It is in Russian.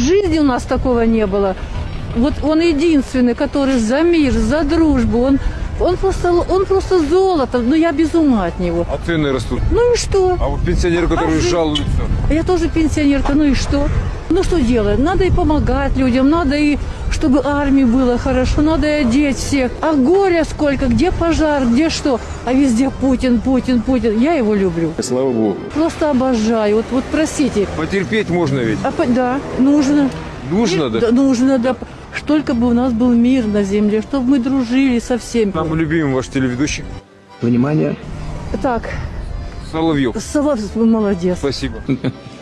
жизни у нас такого не было. Вот он единственный, который за мир, за дружбу. Он, он, просто, он просто золото. Ну, я без ума от него. А цены растут. Ну и что? А вот пенсионеры, которые А жалуются. А Я тоже пенсионерка, ну и что? Ну что делать? Надо и помогать людям, надо и чтобы армии было хорошо, надо одеть всех. А горя сколько, где пожар, где что? А везде Путин, Путин, Путин. Я его люблю. Слава богу. Просто обожаю. Вот, вот простите. Потерпеть можно ведь. А, да, нужно. Нужно, И- да? нужно, да. Только бы у нас был мир на земле, чтобы мы дружили со всеми. Нам любимый ваш телеведущий. Внимание! Так, Соловьев. Соловьев, молодец. Спасибо.